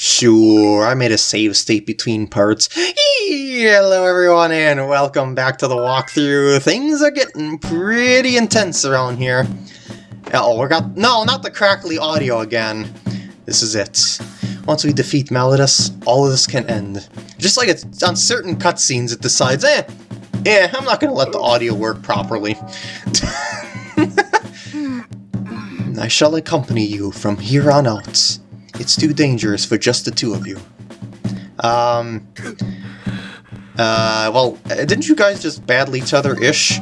Sure, I made a save state between parts. Hello everyone and welcome back to the walkthrough. Things are getting pretty intense around here. Oh, we got- no, not the crackly audio again. This is it. Once we defeat Malladus, all of this can end. Just like it's on certain cutscenes it decides, eh, yeah, I'm not gonna let the audio work properly. I shall accompany you from here on out. It's too dangerous for just the two of you. Um... Uh, well, uh, didn't you guys just battle each other-ish?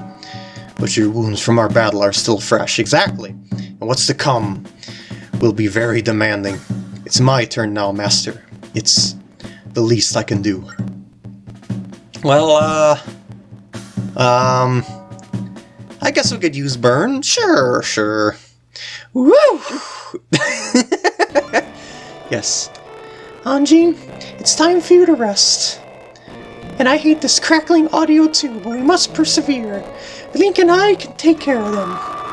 But your wounds from our battle are still fresh, exactly. And what's to come will be very demanding. It's my turn now, Master. It's the least I can do. Well, uh... Um... I guess we could use Byrne. Sure, sure. Woo! yes. Anjean, it's time for you to rest. And I hate this crackling audio too, but we must persevere. Link and I can take care of them.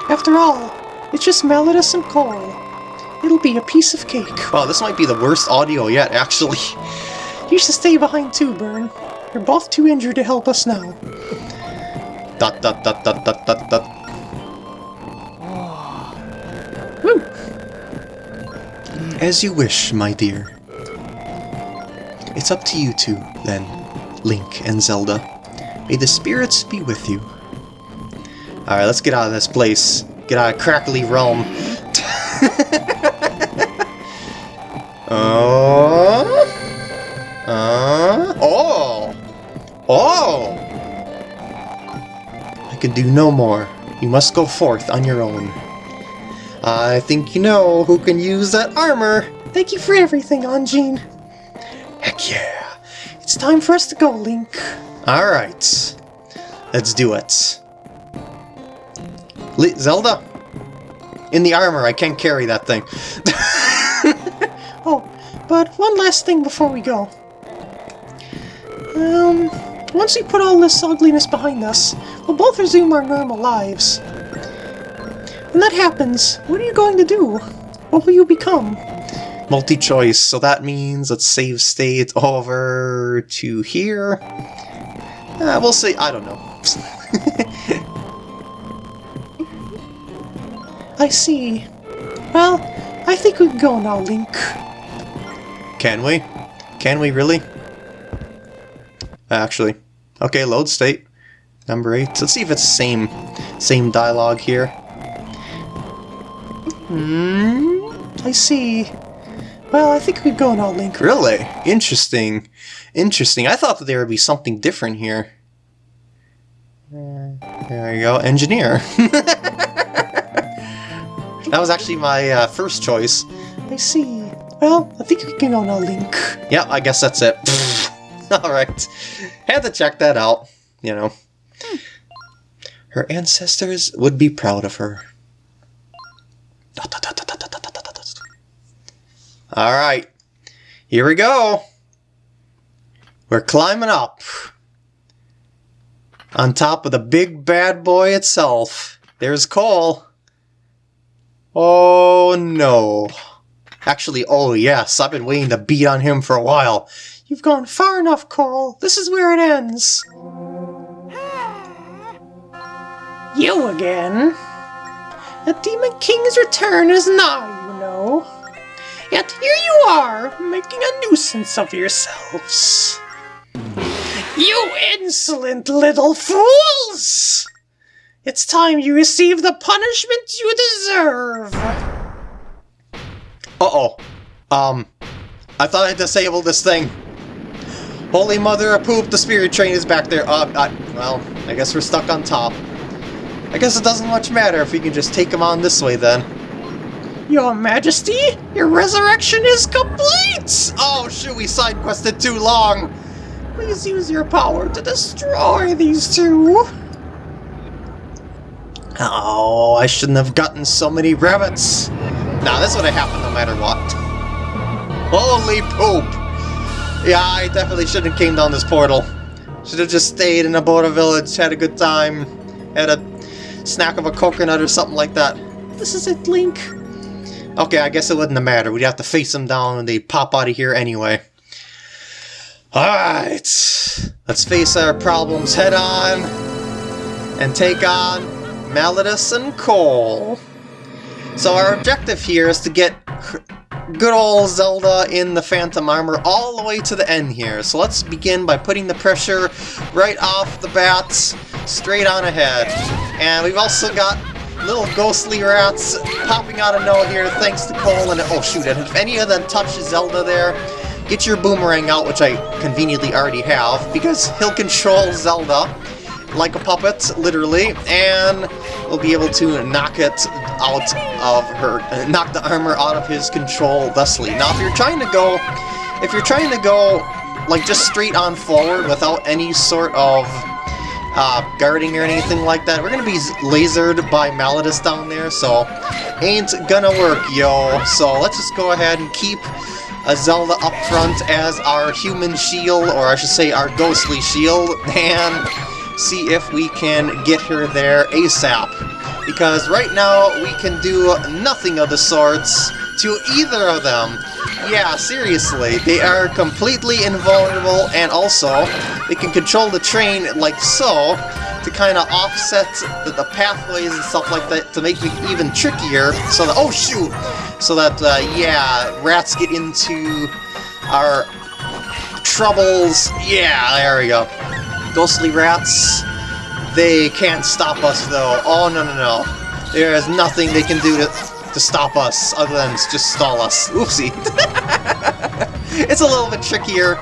After all, it's just Malladus and Cole. It'll be a piece of cake. Wow, this might be the worst audio yet, actually. You should stay behind too, Byrne. You're both too injured to help us now. Dot dot dot dot dot dot dot. As you wish, my dear. It's up to you two, then, Link and Zelda. May the spirits be with you. Alright, let's get out of this place. Get out of Crackly Realm. uh, uh, oh! Oh! I can do no more. You must go forth on your own. I think you know who can use that armor. Thank you for everything, Anjean. Heck yeah. It's time for us to go, Link. Alright. Let's do it. Le Zelda? In the armor, I can't carry that thing. oh, but one last thing before we go. Um, once we put all this ugliness behind us, we'll both resume our normal lives. When that happens, what are you going to do? What will you become? Multi-choice, so that means let's save state over to here. Uh, we'll see, I don't know. I see. Well, I think we can go now, Link. Can we? Can we really? Actually. Okay, load state. Number 8. Let's see if it's the same, same dialogue here. Hmm, I see. Well, I think we can go now, Link. Really? Interesting. Interesting. I thought that there would be something different here. There you go, engineer. that was actually my uh, first choice. I see. Well, I think we can go now, Link. Yeah, I guess that's it. Alright. Had to check that out, you know. Her ancestors would be proud of her. Alright. Here we go. We're climbing up. On top of the big bad boy itself. There's Cole. Oh no. Actually, oh yes, I've been waiting to beat on him for a while. You've gone far enough, Cole. This is where it ends. You again? The Demon King's return is nigh, you know. Yet here you are, making a nuisance of yourselves. You insolent little fools! It's time you receive the punishment you deserve! Uh-oh. Um, I thought I disabled this thing. Holy mother of poop, the spirit train is back there. Uh, I, well, I guess we're stuck on top. I guess it doesn't much matter if we can just take him on this way then. Your Majesty, your resurrection is complete! Oh shoot, we side quested too long! Please use your power to destroy these two! Oh, I shouldn't have gotten so many rabbits! Nah, this would have happened no matter what. Holy poop! Yeah, I definitely shouldn't have came down this portal. Should have just stayed in a border village, had a good time, had a snack of a coconut or something like that. This is it, Link. Okay, I guess it wouldn't have mattered. We'd have to face them down and they'd pop out of here anyway. Alright, let's face our problems head on and take on Malladus and Cole. So our objective here is to get good old Zelda in the Phantom Armor all the way to the end here. So let's begin by putting the pressure right off the bat, straight on ahead. And we've also got little ghostly rats popping out of nowhere here thanks to Cole and oh shoot, and if any of them touch Zelda there, get your boomerang out, which I conveniently already have, because he'll control Zelda like a puppet, literally, and we'll be able to knock it out of her, uh, knock the armor out of his control thusly. Now, if you're trying to go, if you're trying to go, like, just straight on forward without any sort of uh, guarding or anything like that, we're gonna be lasered by Malladus down there, so ain't gonna work, yo. So let's just go ahead and keep a Zelda up front as our human shield, or I should say our ghostly shield, and see if we can get her there ASAP. Because right now, we can do nothing of the sorts to either of them. Yeah, seriously, they are completely invulnerable, and also, they can control the train like so, to kind of offset the, the, pathways and stuff like that to make it even trickier, so that- oh shoot! So that, uh, yeah, rats get into our troubles. Yeah, there we go. Ghostly rats, they can't stop us though. Oh, no, no, no. There is nothing they can do to, to stop us other than just stall us. Oopsie. it's a little bit trickier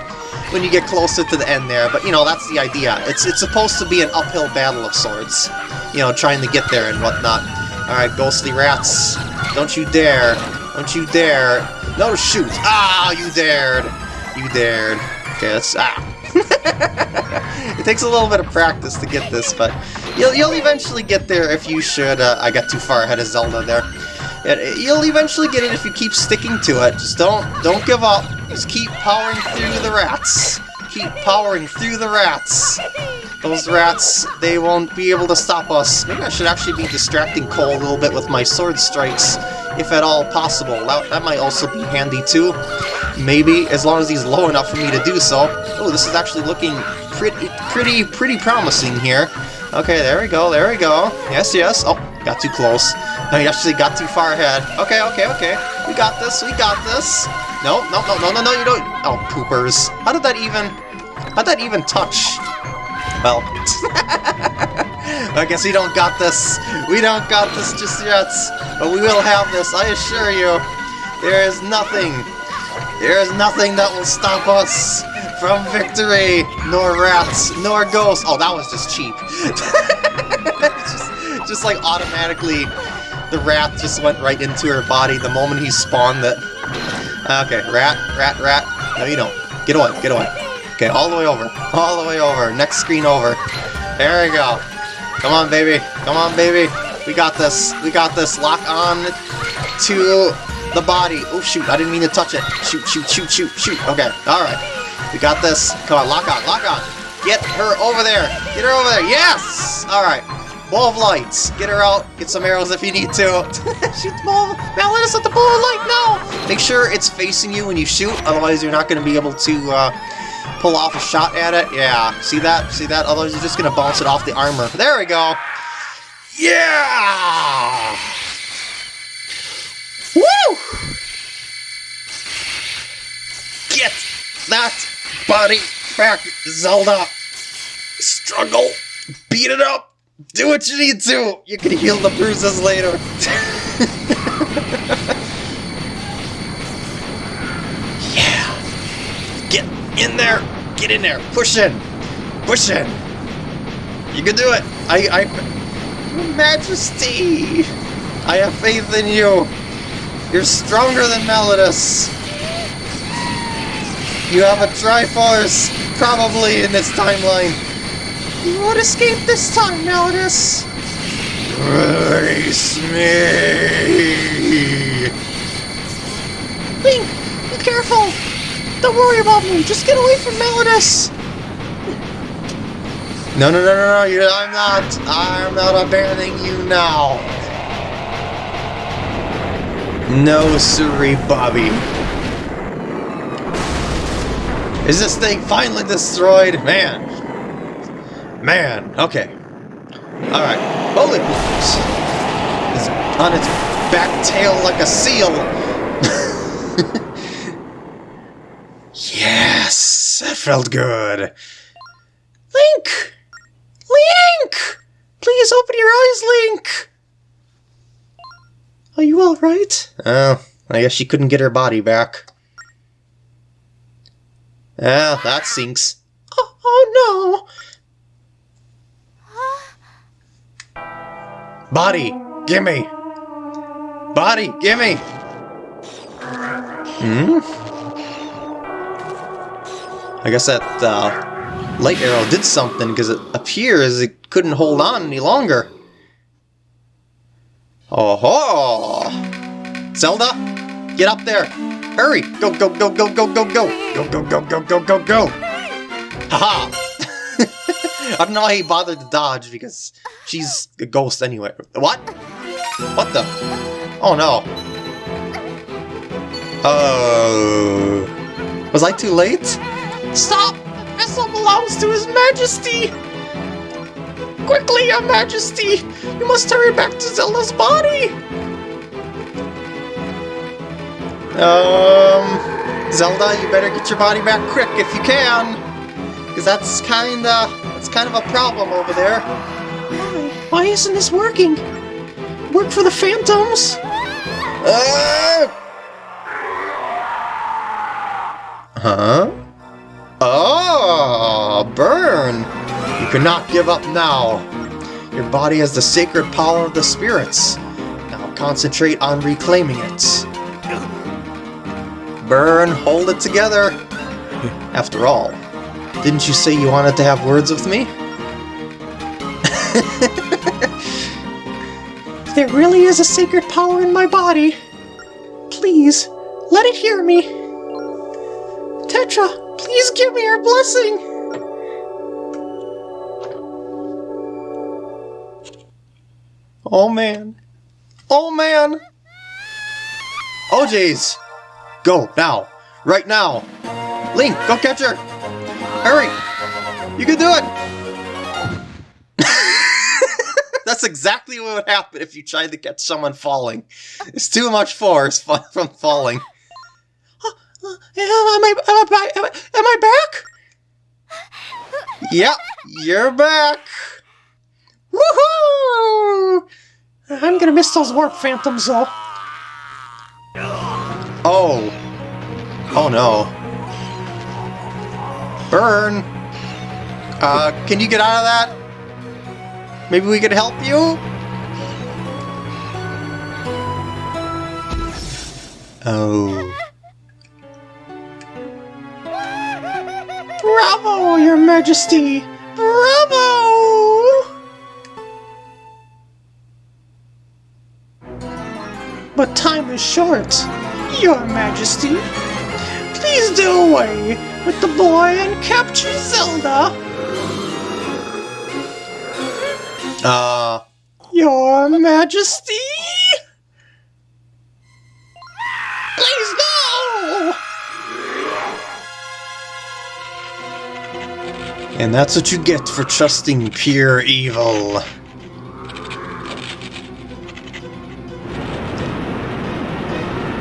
when you get closer to the end there, but you know, that's the idea. It's, it's supposed to be an uphill battle of sorts. You know, trying to get there and whatnot. Alright, ghostly rats. Don't you dare. Don't you dare. No, shoot. Ah, you dared. You dared. Okay, let's... Ah. it takes a little bit of practice to get this, but you'll, you'll eventually get there if you should. Uh, I got too far ahead of Zelda there. You'll eventually get it if you keep sticking to it. Just don't don't give up. Just keep powering through the rats. Keep powering through the rats. Those rats, they won't be able to stop us. Maybe I should actually be distracting Cole a little bit with my sword strikes, if at all possible. That, that might also be handy too. Maybe, as long as he's low enough for me to do so. Oh, this is actually looking pretty, pretty, pretty promising here. Okay, there we go, there we go. Yes, yes. Oh, got too close. I actually got too far ahead. Okay, okay, okay. We got this, we got this. No, no, no, no, no, no, you don't. Oh, poopers. How did that even... How'd that even touch? Well, I guess we don't got this. We don't got this just yet, but we will have this, I assure you. There is nothing, there is nothing that will stop us from victory, nor rats, nor ghosts. Oh, that was just cheap. just, just like automatically, the rat just went right into her body the moment he spawned it. Okay, rat, rat, rat. No, you don't. Get away, get away. Okay, all the way over. All the way over. Next screen over. There we go. Come on, baby. Come on, baby. We got this. We got this. Lock on to the body. Oh, shoot. I didn't mean to touch it. Shoot, shoot, shoot, shoot, shoot. Okay. All right. We got this. Come on. Lock on. Lock on. Get her over there. Get her over there. Yes! All right. Ball of lights. Get her out. Get some arrows if you need to. shoot the ball. Now let us at the ball of light now. Make sure it's facing you when you shoot. Otherwise, you're not going to be able to... Uh, pull off a shot at it. Yeah, see that? See that? Otherwise, you're just going to bounce it off the armor. There we go. Yeah! Woo! Get that body back, Zelda! Struggle! Beat it up! Do what you need to! You can heal the bruises later. yeah! Get in there! Get in there! Push in! Push in! You can do it! I, I... Your Majesty! I have faith in you! You're stronger than Malladus! You have a Triforce, probably in this timeline. You won't escape this time, Malladus! Release me! Link, be careful! Don't worry about me, just get away from Malladus! No, no, no, no, no, you, I'm not. I'm not abandoning you now. No, siree, Bobby. Is this thing finally destroyed? Man. Man, okay. Alright, Holy Poopers is on its back tail like a seal. yes, that felt good. Link! Link! Please open your eyes, Link! Are you alright? Oh, I guess she couldn't get her body back. Ah, that sinks. Oh, oh Body, gimme! Body, gimme! Hmm? I guess that uh, light arrow did something because it appears it couldn't hold on any longer. Oh ho! Zelda, get up there! Hurry! Go, go, go, go, go, go, go! Go, go, go, go, go, go, go! Haha! I don't know how he bothered to dodge because she's a ghost anyway. What? What the? Oh no. Oh. Was I too late? Stop! The vessel belongs to His Majesty! Quickly, Your Majesty! You must hurry back to Zelda's body! Um, Zelda, you better get your body back quick if you can, because that's kinda, it's kind of a problem over there. Why? Why isn't this working? Work for the Phantoms? Uh, huh? Oh, Byrne! You cannot give up now. Your body has the sacred power of the spirits. Now concentrate on reclaiming it. Byrne, hold it together. After all, didn't you say you wanted to have words with me? There really is a sacred power in my body. Please, let it hear me. Tetra, please give me your blessing. Oh man. Oh man. Oh jeez. Go, now. Right now. Link, go catch her. Hurry. You can do it. That's exactly what would happen if you tried to catch someone falling. It's too much force from falling. Am I, am I? Am I, am I back? Yep, you're back. Woohoo! I'm gonna miss those warp phantoms though. Oh. Oh no. Byrne! Uh, can you get out of that? Maybe we could help you? Oh. Bravo, Your Majesty! Bravo! But time is short, Your Majesty. Please do away with the boy and capture Zelda. Uh, Your Majesty? And that's what you get for trusting pure evil.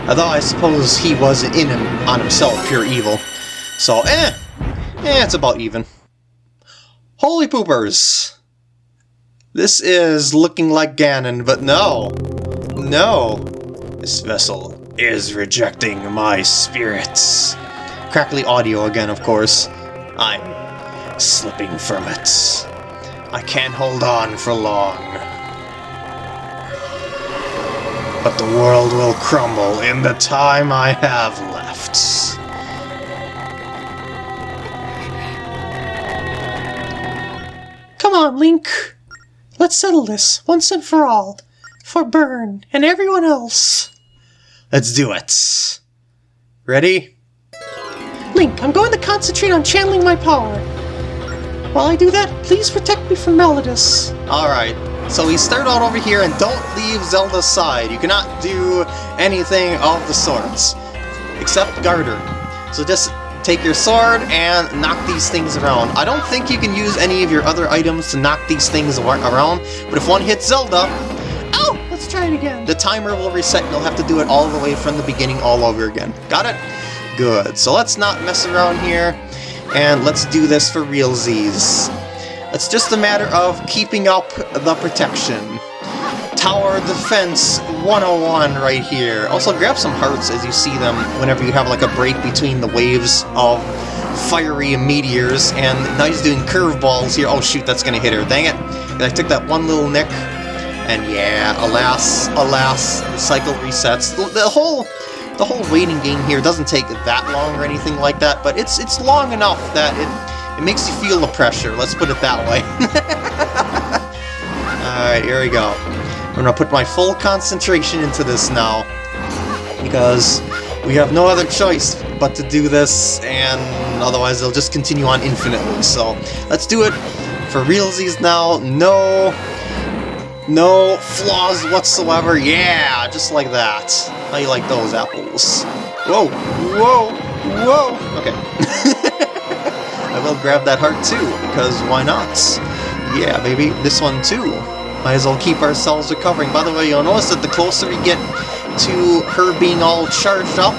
Although I suppose he was in him, on himself, pure evil. So, eh, eh, it's about even. Holy poopers! This is looking like Ganon, but no. No. This vessel is rejecting my spirits. Crackly audio again, of course. I'm slipping from it. I can't hold on for long. But the world will crumble in the time I have left. Come on, Link. Let's settle this once and for all. For Byrne and everyone else. Let's do it. Ready? Link, I'm going to concentrate on channeling my power. While I do that, please protect me from Malladus. Alright. So we start out over here and don't leave Zelda's side. You cannot do anything of the sorts, except Garter. So just take your sword and knock these things around. I don't think you can use any of your other items to knock these things around, but if one hits Zelda, Oh, let's try it again. the timer will reset and you'll have to do it all the way from the beginning all over again. Got it? Good. So let's not mess around here, and let's do this for real Z's. It's just a matter of keeping up the protection. Tower Defense 101 right here. Also grab some hearts as you see them whenever you have like a break between the waves of fiery meteors, and now he's doing curveballs here. Oh shoot, that's gonna hit her. Dang it. And I took that one little nick, and yeah, alas, alas, the cycle resets. The, the whole the whole waiting game here doesn't take that long or anything like that, but it's it's long enough that it it makes you feel the pressure. Let's put it that way. All right, here we go. I'm gonna put my full concentration into this now because we have no other choice but to do this, and otherwise they'll just continue on infinitely. So let's do it for realsies now. No no flaws whatsoever. Yeah, just like that. How you like those apples? Whoa, whoa, whoa. Okay. I will grab that heart too, because why not? Yeah, baby, this one too. Might as well keep ourselves recovering. By the way, you'll notice that the closer we get to her being all charged up,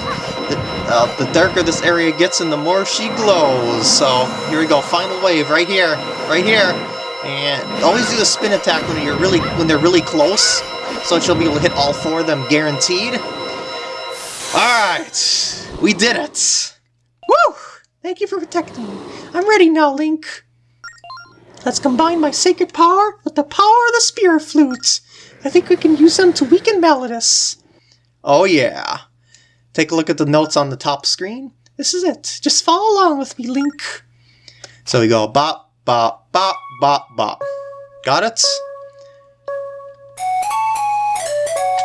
the, uh, the darker this area gets and the more she glows. So, here we go, final wave, right here, right here. And always do the spin attack when you're really when they're really close, so that you'll be able to hit all four of them guaranteed. Alright, we did it! Woo! Thank you for protecting me. I'm ready now, Link. Let's combine my sacred power with the power of the spirit flutes. I think we can use them to weaken Malladus. Oh yeah. Take a look at the notes on the top screen. This is it. Just follow along with me, Link. So we go bop, bop, bop, bop, bop. Got it?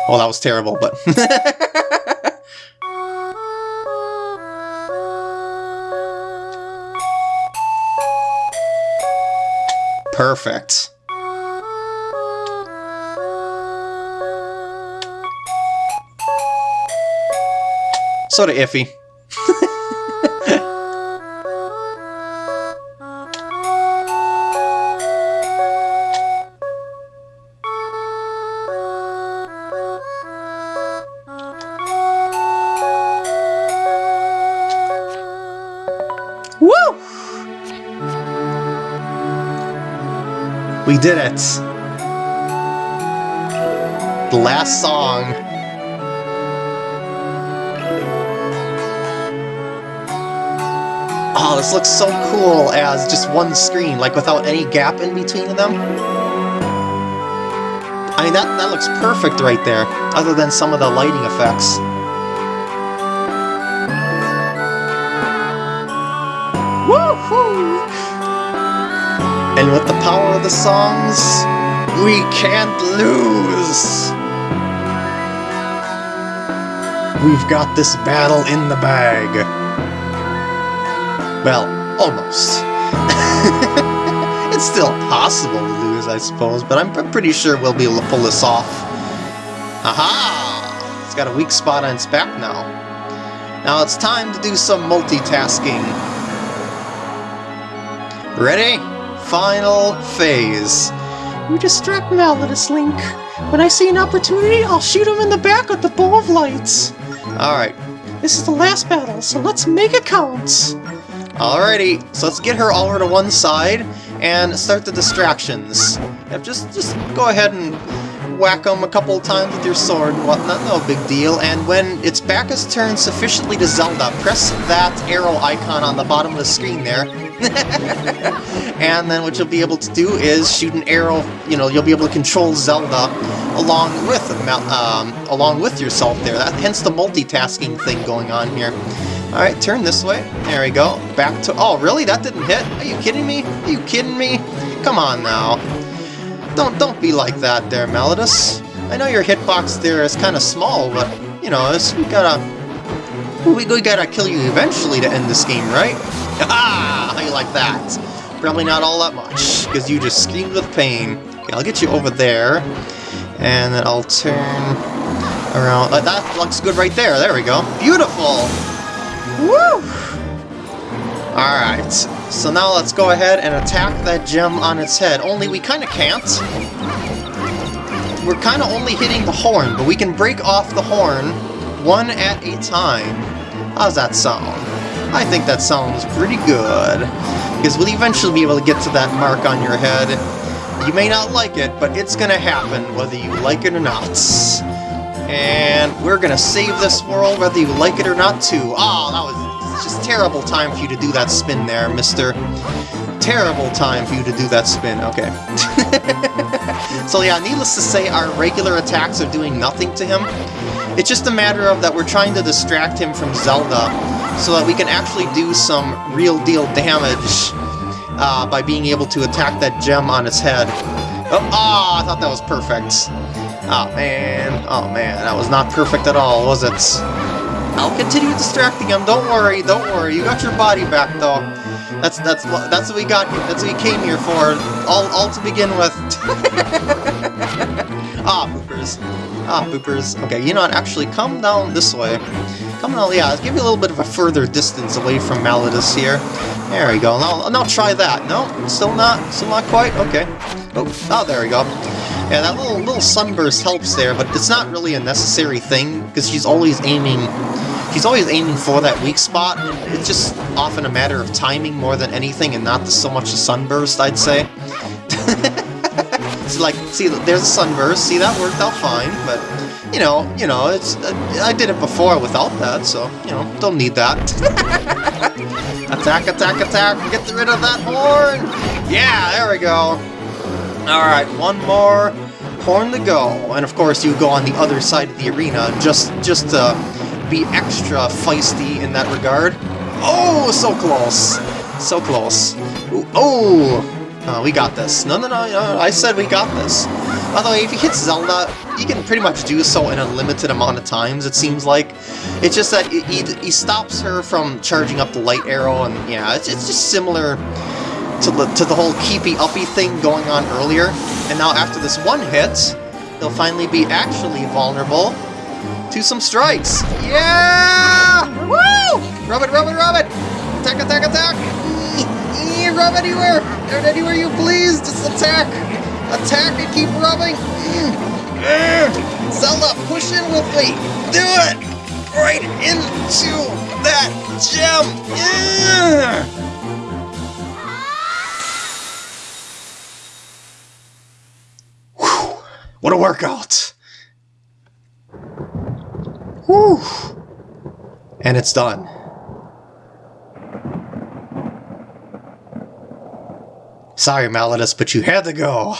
Oh, that was terrible, but... Perfect. Sorta iffy. We did it! The last song. Oh, this looks so cool as just one screen, like without any gap in between them. I mean, that, that looks perfect right there, other than some of the lighting effects. And with the power of the songs, we can't lose! We've got this battle in the bag. Well, almost. it's still possible to lose, I suppose, but I'm, pretty sure we'll be able to pull this off. Aha! It's got a weak spot on its back now. Now it's time to do some multitasking. Ready? Final phase. You distract Malladus, Link. When I see an opportunity, I'll shoot him in the back with the bow of lights. Alright, This is the last battle, so let's make it count. alrighty. So let's get her all over to one side and start the distractions. Yep, just, just go ahead and whack them a couple times with your sword and whatnot, no big deal. And when its back is turned sufficiently to Zelda, press that arrow icon on the bottom of the screen there. and then what you'll be able to do is shoot an arrow, you know, you'll be able to control Zelda along with um, along with yourself there. That, hence the multitasking thing going on here. Alright, turn this way. There we go. Back to... Oh, really? That didn't hit? Are you kidding me? Are you kidding me? Come on now. Don't don't be like that there, Malladus. I know your hitbox there is kind of small, but, you know, we gotta... We, we gotta kill you eventually to end this game, right? Ah, how you like that? Probably not all that much, because you just screamed with pain. Okay, I'll get you over there. And then I'll turn around. Uh, that looks good right there. There we go. Beautiful! Woo! Alright, so now let's go ahead and attack that gem on its head. Only we kind of can't. We're kind of only hitting the horn, but we can break off the horn one at a time. How's that sound? I think that sounds pretty good. Because we'll eventually be able to get to that mark on your head. You may not like it, but it's gonna happen whether you like it or not. And we're gonna save this world whether you like it or not too. Oh, that was just terrible time for you to do that spin there, mister. Terrible time for you to do that spin. Okay. so yeah, needless to say, our regular attacks are doing nothing to him. It's just a matter of that we're trying to distract him from Zelda so that we can actually do some real deal damage uh, by being able to attack that gem on its head. Oh, oh, I thought that was perfect. Oh man, oh man, that was not perfect at all, was it? I'll continue distracting him. Don't worry, don't worry. You got your body back, though. That's that's what that's what we got. That's what we came here for. All all to begin with. ah, boopers. Ah, boopers. Okay, you know what? Actually, come down this way. Come on, yeah. Give you a little bit of a further distance away from Malladus here. There we go. Now, now try that. No, still not. Still not quite. Okay. Oh, oh, there we go. Yeah, that little little sunburst helps there, but it's not really a necessary thing because she's always aiming He's always aiming for that weak spot, it's just often a matter of timing more than anything and not so much a sunburst, I'd say. It's like, see, there's a sunburst, see, that worked out fine, but, you know, you know, it's uh, I did it before without that, so, you know, don't need that. attack, attack, attack, get rid of that horn! Yeah, there we go. Alright, one more horn to go. And of course you go on the other side of the arena just, just to be extra feisty in that regard. Oh, so close! So close. Ooh, oh! Uh, we got this. No, no, no, no, I said we got this. By the way, if you hit Zelda, you can pretty much do so in a limited amount of times, it seems like. It's just that he, he stops her from charging up the light arrow, and yeah, it's, it's just similar to the, to the whole keepy-uppy thing going on earlier. And now after this one hit, he'll finally be actually vulnerable to some strikes. Yeah! Woo! Rub it, rub it, rub it! Attack, attack, attack! Rub anywhere! Anywhere you please! Just attack! Attack and keep rubbing! Zelda, push in with me! Do it! Right into that gem! Yeah! What a workout! Whew. And it's done. Sorry, Malladus, but you had to go.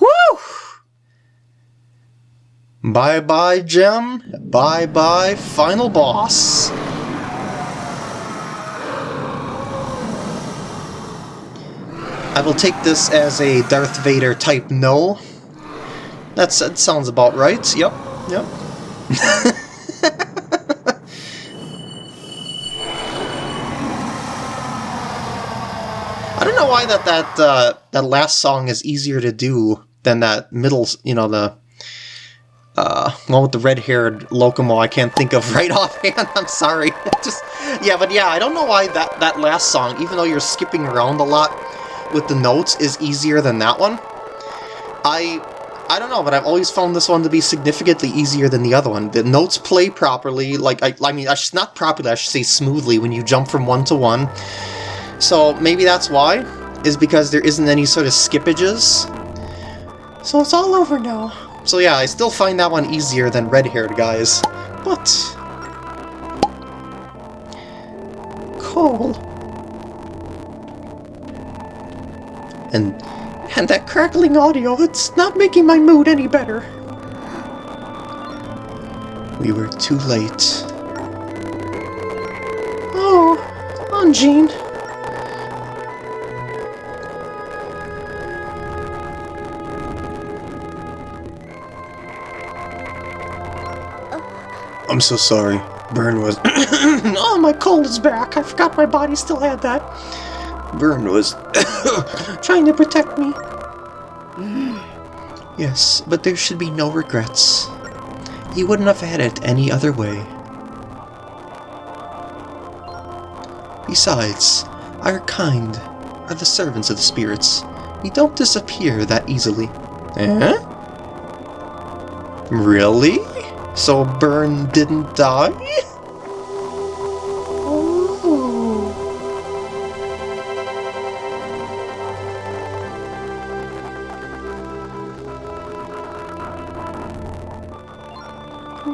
Woo! Bye-bye, Gem. Bye-bye, final boss. I will take this as a Darth Vader type no. That's, that sounds about right. Yep, yep. I don't know why that that uh, that last song is easier to do than that middle, you know, the uh, one with the red-haired Lokomo. I can't think of right offhand. I'm sorry. Just yeah, but yeah, I don't know why that that last song, even though you're skipping around a lot with the notes, is easier than that one. I I don't know, but I've always found this one to be significantly easier than the other one. The notes play properly, like, I, I mean, I should, not properly, I should say smoothly when you jump from one to one. So maybe that's why, is because there isn't any sort of skippages. So it's all over now. So yeah, I still find that one easier than red-haired guys. But... Cole. And and that crackling audio, it's not making my mood any better. We were too late. Oh, Anjean. So sorry. Byrne was... oh, my cold is back. I forgot my body still had that. Vern was Trying to protect me. Yes, but there should be no regrets. He wouldn't have had it any other way. Besides, our kind are the servants of the spirits. We don't disappear that easily. Eh? Really? So Byrne didn't die?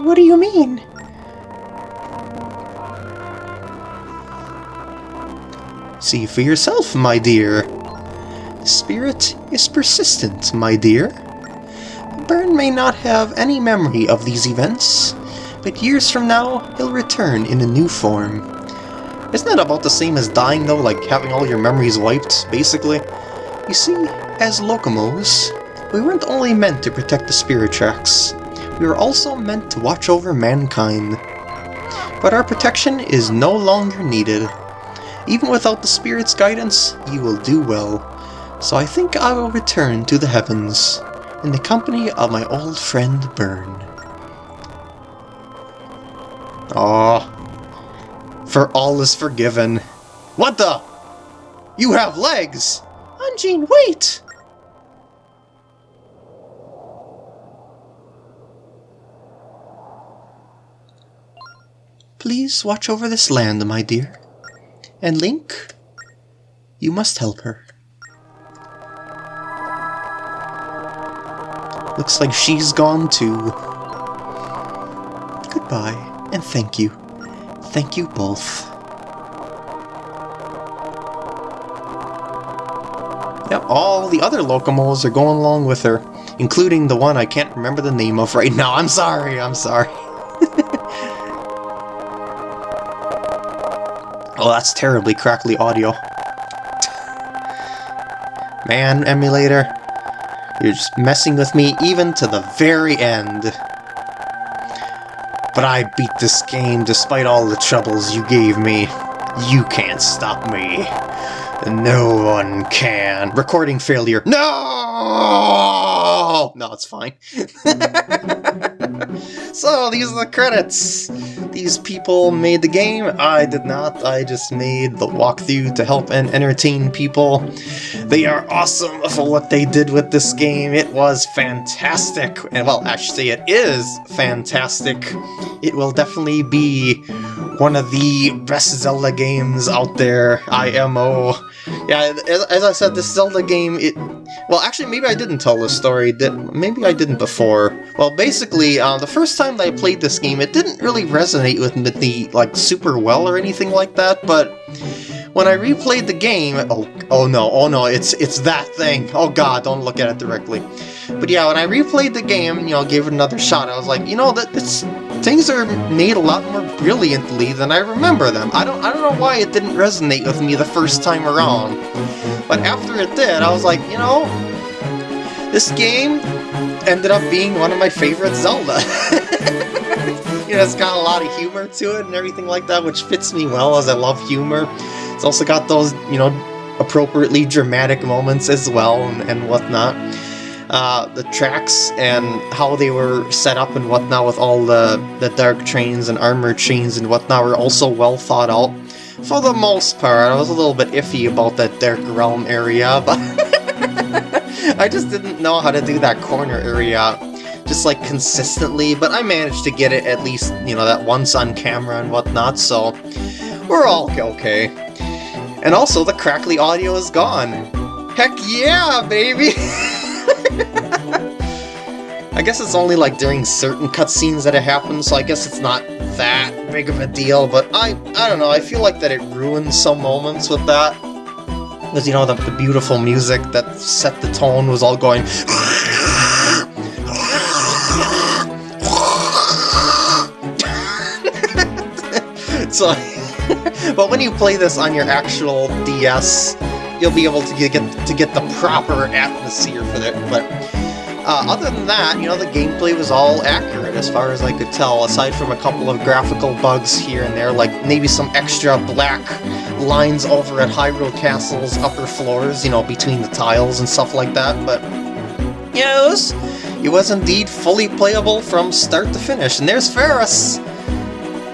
What do you mean? See for yourself, my dear. Spirit is persistent, my dear. May not have any memory of these events, but years from now, he'll return in a new form. Isn't that about the same as dying, though? Like having all your memories wiped, basically? You see, as Lokomos, we weren't only meant to protect the spirit tracks, we were also meant to watch over mankind. But our protection is no longer needed. Even without the spirit's guidance, you will do well. So I think I will return to the heavens, in the company of my old friend Byrne. Aw. Oh, for all is forgiven. What the? You have legs! Anjean, wait! Please watch over this land, my dear. And Link, you must help her. Looks like she's gone too. Goodbye, and thank you. Thank you both. Yep, all the other Lokomos are going along with her, including the one I can't remember the name of right now. I'm sorry, I'm sorry. oh, that's terribly crackly audio. Man, emulator, you're just messing with me even to the very end. But I beat this game despite all the troubles you gave me. You can't stop me. No one can. Recording failure. No! No, it's fine. so, these are the credits. These people made the game. I did not. I just made the walkthrough to help and entertain people. They are awesome for what they did with this game. It was fantastic. And, well, actually, it is fantastic. It will definitely be one of the best Zelda games out there, IMO. Yeah, as, as I said, this Zelda game, it... Well, actually, maybe I didn't tell this story. Did, maybe I didn't before. Well, basically, uh, the first time that I played this game, it didn't really resonate with me, like, super well or anything like that, but... When I replayed the game, oh, oh no, oh no, it's it's that thing. Oh god, don't look at it directly. But yeah, when I replayed the game, you know, gave it another shot, I was like, you know, that this things are made a lot more brilliantly than I remember them. I don't I don't know why it didn't resonate with me the first time around. But after it did, I was like, you know, this game ended up being one of my favorite Zelda. you know, it's got a lot of humor to it and everything like that, which fits me well as I love humor. It's also got those, you know, appropriately dramatic moments as well and, and whatnot. Uh, the tracks and how they were set up and whatnot with all the, the dark trains and armor trains and whatnot were also well thought out. For the most part, I was a little bit iffy about that Dark Realm area, but I just didn't know how to do that corner area just like consistently, but I managed to get it at least, you know, that once on camera and whatnot, so we're all okay. And also, the crackly audio is gone. Heck yeah, baby! I guess it's only like during certain cutscenes that it happens, so I guess it's not that big of a deal, but I, I don't know, I feel like that it ruins some moments with that. Because, you know, the, the beautiful music that set the tone was all going... so, but when you play this on your actual DS, you'll be able to get to get the proper atmosphere for it. But uh, other than that, you know, the gameplay was all accurate as far as I could tell, aside from a couple of graphical bugs here and there, like maybe some extra black lines over at Hyrule Castle's upper floors, you know, between the tiles and stuff like that, but yes, it was indeed fully playable from start to finish. And there's Ferrus!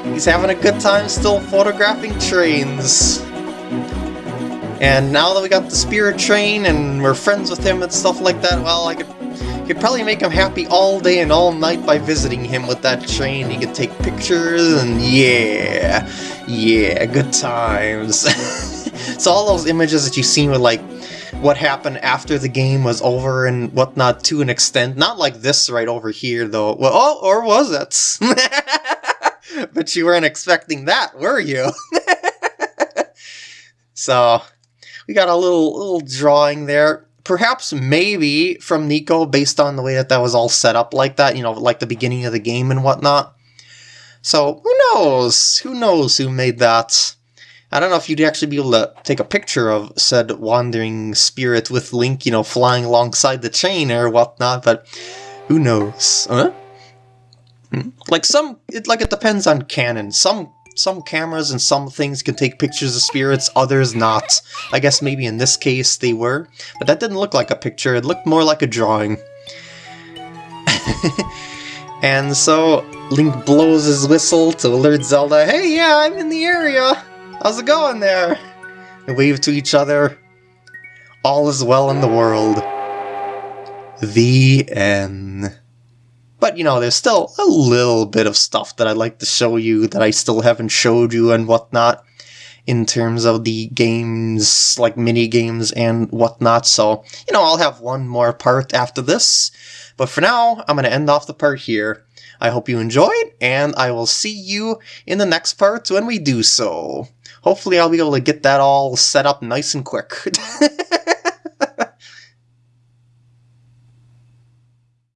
He's having a good time still photographing trains. And now that we got the Spirit Train and we're friends with him and stuff like that, well, I could, could probably make him happy all day and all night by visiting him with that train. He could take pictures and yeah, yeah, good times. so all those images that you've seen with like what happened after the game was over and whatnot to an extent. Not like this right over here though. Well, oh, or was it? but you weren't expecting that, were you? so we got a little little drawing there. Perhaps maybe from Niko based on the way that that was all set up like that, you know, like the beginning of the game and whatnot. So who knows? Who knows who made that? I don't know if you'd actually be able to take a picture of said wandering spirit with Link, you know, flying alongside the chain or whatnot, but who knows? Huh? Hmm? Like some, it like it depends on canon. Some some cameras and some things can take pictures of spirits, others not. I guess maybe in this case they were, but that didn't look like a picture, it looked more like a drawing. and so Link blows his whistle to alert Zelda, hey yeah, I'm in the area! How's it going there? They wave to each other. All is well in the world. The end. But, you know, there's still a little bit of stuff that I'd like to show you that I still haven't showed you and whatnot in terms of the games, like mini games and whatnot. So, you know, I'll have one more part after this. But for now, I'm going to end off the part here. I hope you enjoyed, and I will see you in the next part when we do so. Hopefully I'll be able to get that all set up nice and quick.